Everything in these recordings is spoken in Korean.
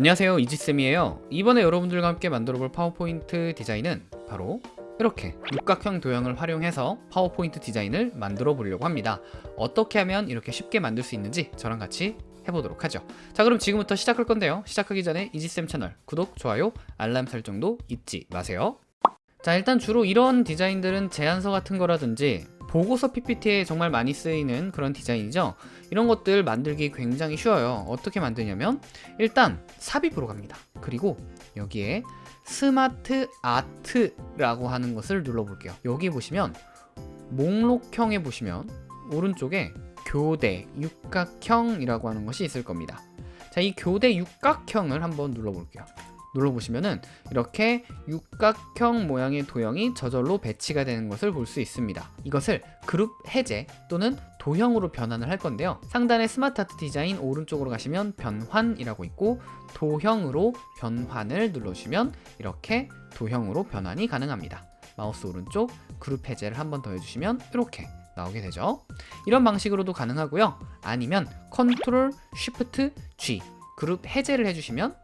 안녕하세요 이지쌤이에요. 이번에 여러분들과 함께 만들어볼 파워포인트 디자인은 바로 이렇게 육각형 도형을 활용해서 파워포인트 디자인을 만들어 보려고 합니다. 어떻게 하면 이렇게 쉽게 만들 수 있는지 저랑 같이 해보도록 하죠. 자 그럼 지금부터 시작할 건데요. 시작하기 전에 이지쌤 채널 구독, 좋아요, 알람 설정도 잊지 마세요. 자 일단 주로 이런 디자인들은 제안서 같은 거라든지 보고서 PPT에 정말 많이 쓰이는 그런 디자인이죠. 이런 것들 만들기 굉장히 쉬워요. 어떻게 만드냐면 일단 삽입으로 갑니다. 그리고 여기에 SmartArt라고 하는 것을 눌러볼게요. 여기 보시면 목록형에 보시면 오른쪽에 교대 육각형이라고 하는 것이 있을 겁니다. 자 이 교대 육각형을 한번 눌러볼게요 눌러보시면은 이렇게 육각형 모양의 도형이 저절로 배치가 되는 것을 볼 수 있습니다. 이것을 그룹 해제 또는 도형으로 변환을 할 건데요. 상단에 SmartArt 디자인 오른쪽으로 가시면 변환이라고 있고 도형으로 변환을 눌러주시면 이렇게 도형으로 변환이 가능합니다. 마우스 오른쪽 그룹 해제를 한 번 더 해주시면 이렇게 나오게 되죠. 이런 방식으로도 가능하고요. 아니면 Ctrl Shift G 그룹 해제를 해주시면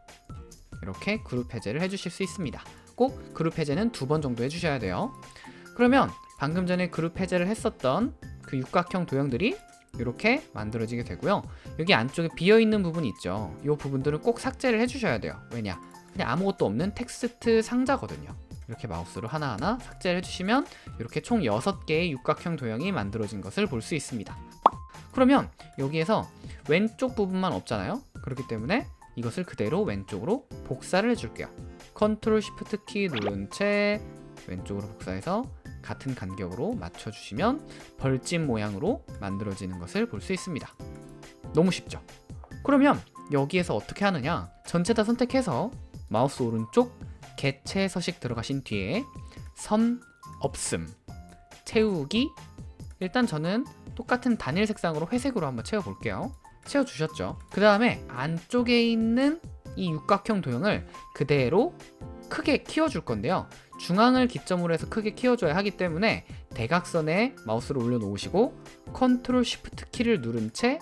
이렇게 그룹 해제를 해주실 수 있습니다. 꼭 그룹 해제는 두 번 정도 해주셔야 돼요. 그러면 방금 전에 그룹 해제를 했었던 그 육각형 도형들이 이렇게 만들어지게 되고요. 여기 안쪽에 비어있는 부분이 있죠. 이 부분들은 꼭 삭제를 해주셔야 돼요. 왜냐? 그냥 아무것도 없는 텍스트 상자거든요. 이렇게 마우스로 하나하나 삭제를 해주시면 이렇게 총 6개의 육각형 도형이 만들어진 것을 볼 수 있습니다. 그러면 여기에서 왼쪽 부분만 없잖아요. 그렇기 때문에 이것을 그대로 왼쪽으로 복사를 해줄게요. Ctrl Shift 키 누른 채 왼쪽으로 복사해서 같은 간격으로 맞춰주시면 벌집 모양으로 만들어지는 것을 볼 수 있습니다. 너무 쉽죠? 그러면 여기에서 어떻게 하느냐? 전체 다 선택해서 마우스 오른쪽 개체 서식 들어가신 뒤에 선 없음 채우기. 일단 저는 똑같은 단일 색상으로 회색으로 한번 채워볼게요 채워주셨죠. 그 다음에 안쪽에 있는 이 육각형 도형을 그대로 크게 키워줄 건데요. 중앙을 기점으로 해서 크게 키워줘야 하기 때문에 대각선에 마우스를 올려놓으시고 Ctrl Shift 키를 누른 채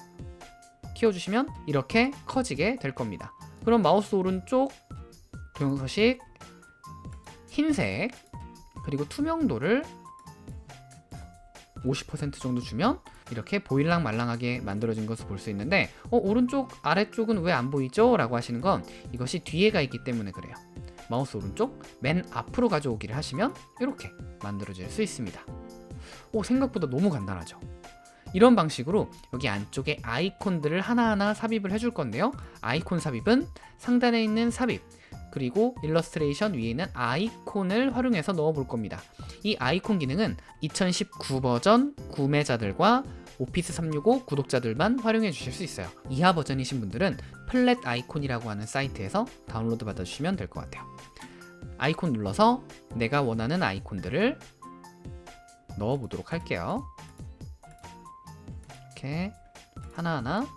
키워주시면 이렇게 커지게 될 겁니다. 그럼 마우스 오른쪽 도형 서식 흰색 그리고 투명도를 50% 정도 주면 이렇게 보일랑 말랑하게 만들어진 것을 볼 수 있는데 어, 오른쪽 아래쪽은 왜 안 보이죠? 라고 하시는 건 이것이 뒤에가 있기 때문에 그래요. 마우스 오른쪽 맨 앞으로 가져오기를 하시면 이렇게 만들어질 수 있습니다. 오 생각보다 너무 간단하죠? 이런 방식으로 여기 안쪽에 아이콘들을 하나하나 삽입을 해줄 건데요. 아이콘 삽입은 상단에 있는 삽입 그리고 일러스트레이션 위에 있는 아이콘을 활용해서 넣어 볼 겁니다. 이 아이콘 기능은 2019 버전 구매자들과 Office 365 구독자들만 활용해 주실 수 있어요. 이하 버전이신 분들은 Flaticon이라고 하는 사이트에서 다운로드 받아주시면 될 것 같아요. 아이콘 눌러서 내가 원하는 아이콘들을 넣어 보도록 할게요. 이렇게 하나하나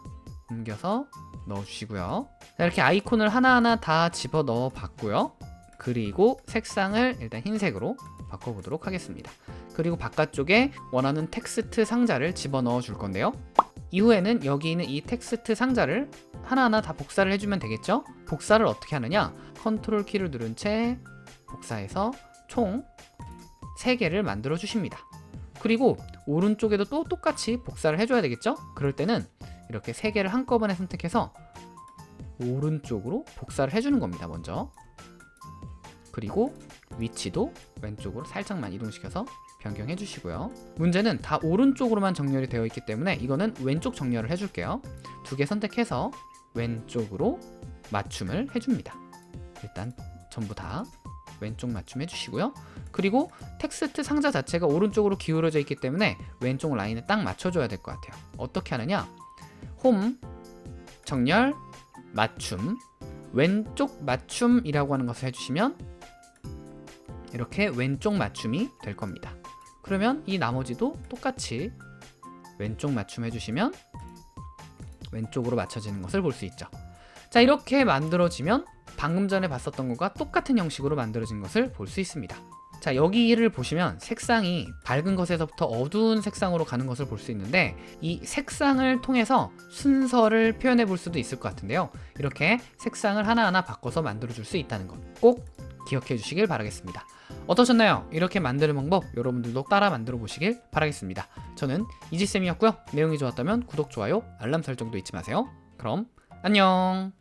옮겨서 넣어 주시고요 자, 이렇게 아이콘을 하나하나 다 집어 넣어 봤고요. 그리고 색상을 일단 흰색으로 바꿔보도록 하겠습니다. 그리고 바깥쪽에 원하는 텍스트 상자를 집어넣어 줄 건데요. 이후에는 여기 있는 이 텍스트 상자를 하나하나 다 복사를 해주면 되겠죠? 복사를 어떻게 하느냐? Ctrl 키를 누른 채 복사해서 총 3개를 만들어 주십니다. 그리고 오른쪽에도 또 똑같이 복사를 해줘야 되겠죠? 그럴 때는 이렇게 3개를 한꺼번에 선택해서 오른쪽으로 복사를 해주는 겁니다 먼저. 그리고 위치도 왼쪽으로 살짝만 이동시켜서 변경해 주시고요. 문제는 다 오른쪽으로만 정렬이 되어 있기 때문에 이거는 왼쪽 정렬을 해줄게요. 두 개 선택해서 왼쪽으로 맞춤을 해줍니다. 일단 전부 다 왼쪽 맞춤 해주시고요. 그리고 텍스트 상자 자체가 오른쪽으로 기울어져 있기 때문에 왼쪽 라인에 딱 맞춰줘야 될 것 같아요. 어떻게 하느냐? 홈 정렬 맞춤 왼쪽 맞춤이라고 하는 것을 해주시면 이렇게 왼쪽 맞춤이 될 겁니다. 그러면 이 나머지도 똑같이 왼쪽 맞춤 해주시면 왼쪽으로 맞춰지는 것을 볼 수 있죠. 자 이렇게 만들어지면 방금 전에 봤었던 것과 똑같은 형식으로 만들어진 것을 볼 수 있습니다 자 여기를 보시면 색상이 밝은 것에서부터 어두운 색상으로 가는 것을 볼 수 있는데 이 색상을 통해서 순서를 표현해 볼 수도 있을 것 같은데요. 이렇게 색상을 하나하나 바꿔서 만들어 줄 수 있다는 것 꼭 기억해 주시길 바라겠습니다. 어떠셨나요? 이렇게 만드는 방법 여러분들도 따라 만들어 보시길 바라겠습니다. 저는 이지쌤이었고요. 내용이 좋았다면 구독, 좋아요, 알람 설정도 잊지 마세요. 그럼 안녕